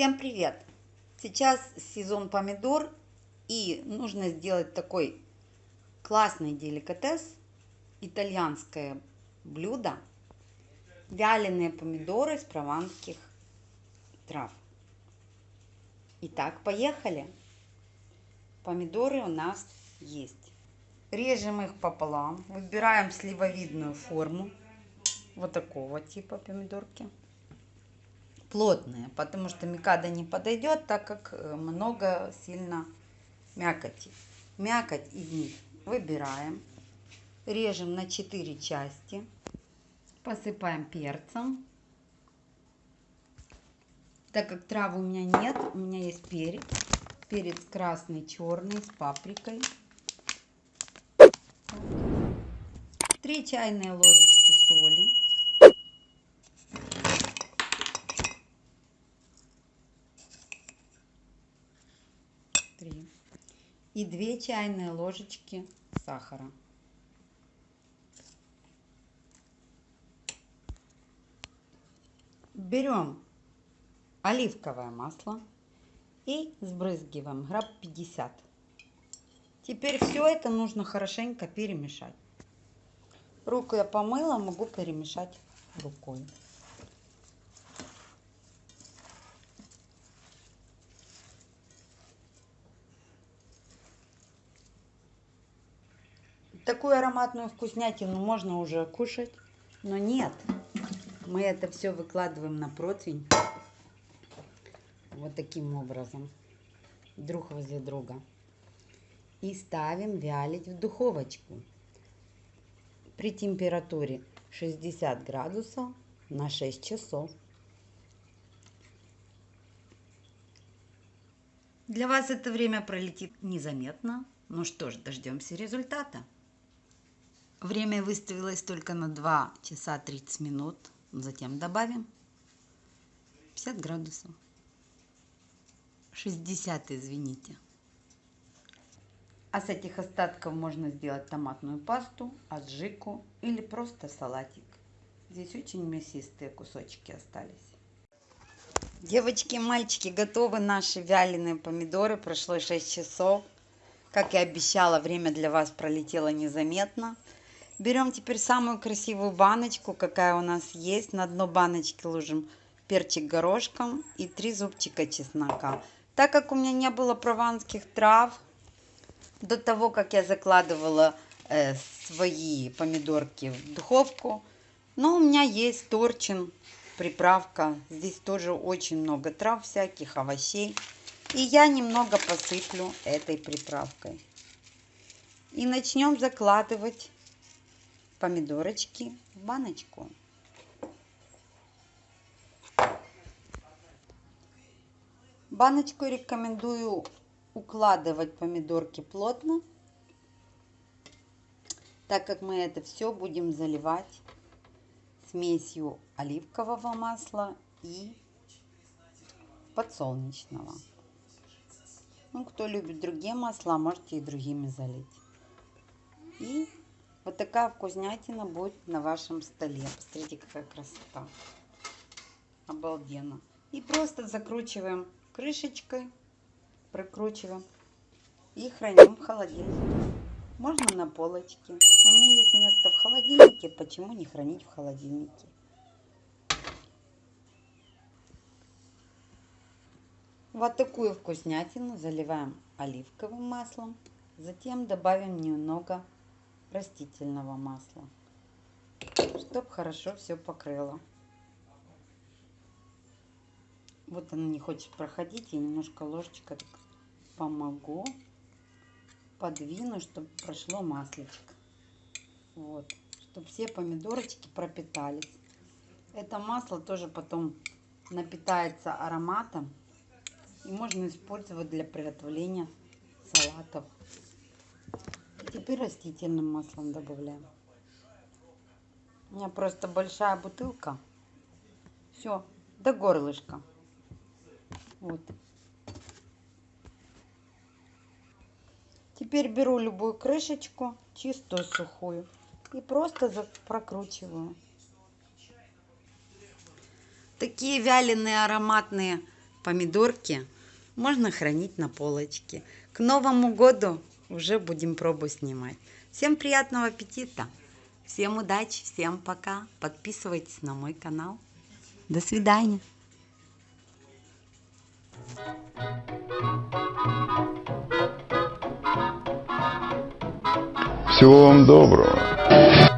Всем привет! Сейчас сезон помидор и нужно сделать такой классный деликатес, итальянское блюдо, вяленые помидоры с прованских трав. Итак, поехали! Помидоры у нас есть. Режем их пополам, выбираем сливовидную форму, вот такого типа помидорки плотные, потому что микада не подойдет, так как э, много сильно мякоти. Мякоть из них выбираем, режем на 4 части, посыпаем перцем. Так как травы у меня нет, у меня есть перец. Перец красный, черный, с паприкой. 3 чайные ложечки соли. Три и две чайные ложечки сахара. Берем оливковое масло и сбрызгиваем грамм 50. Теперь все это нужно хорошенько перемешать. Руку я помыла, могу перемешать рукой. Такую ароматную вкуснятину можно уже кушать, но нет. Мы это все выкладываем на противень вот таким образом, друг возле друга. И ставим вялить в духовочку при температуре 60 градусов на 6 часов. Для вас это время пролетит незаметно. Ну что ж, дождемся результата. Время выставилось только на 2 часа 30 минут. Затем добавим 50 градусов. 60, извините. А с этих остатков можно сделать томатную пасту, аджику или просто салатик. Здесь очень мясистые кусочки остались. Девочки и мальчики, готовы наши вяленые помидоры. Прошло 6 часов. Как и обещала, время для вас пролетело незаметно. Берем теперь самую красивую баночку, какая у нас есть. На дно баночки ложим перчик горошком и три зубчика чеснока. Так как у меня не было прованских трав, до того, как я закладывала э, свои помидорки в духовку, но у меня есть торчин, приправка. Здесь тоже очень много трав всяких, овощей. И я немного посыплю этой приправкой. И начнем закладывать помидорочки в баночку. Баночку рекомендую укладывать помидорки плотно, так как мы это все будем заливать смесью оливкового масла и подсолнечного. Ну, кто любит другие масла, можете и другими залить. И вот такая вкуснятина будет на вашем столе. Посмотрите, какая красота. Обалденно. И просто закручиваем крышечкой, прикручиваем и храним в холодильнике. Можно на полочке. У меня есть место в холодильнике, почему не хранить в холодильнике? Вот такую вкуснятину заливаем оливковым маслом. Затем добавим немного растительного масла, чтобы хорошо все покрыло. Вот она не хочет проходить, я немножко ложечкой помогу, подвину, чтобы прошло маслечко. Вот, чтобы все помидорочки пропитались. Это масло тоже потом напитается ароматом и можно использовать для приготовления салатов. Теперь растительным маслом добавляем. У меня просто большая бутылка. Все, до горлышка. Вот. Теперь беру любую крышечку, чистую, сухую, и просто прокручиваю. Такие вяленые ароматные помидорки можно хранить на полочке. К Новому году уже будем пробу снимать. Всем приятного аппетита! Всем удачи, всем пока. Подписывайтесь на мой канал. До свидания. Всего вам доброго.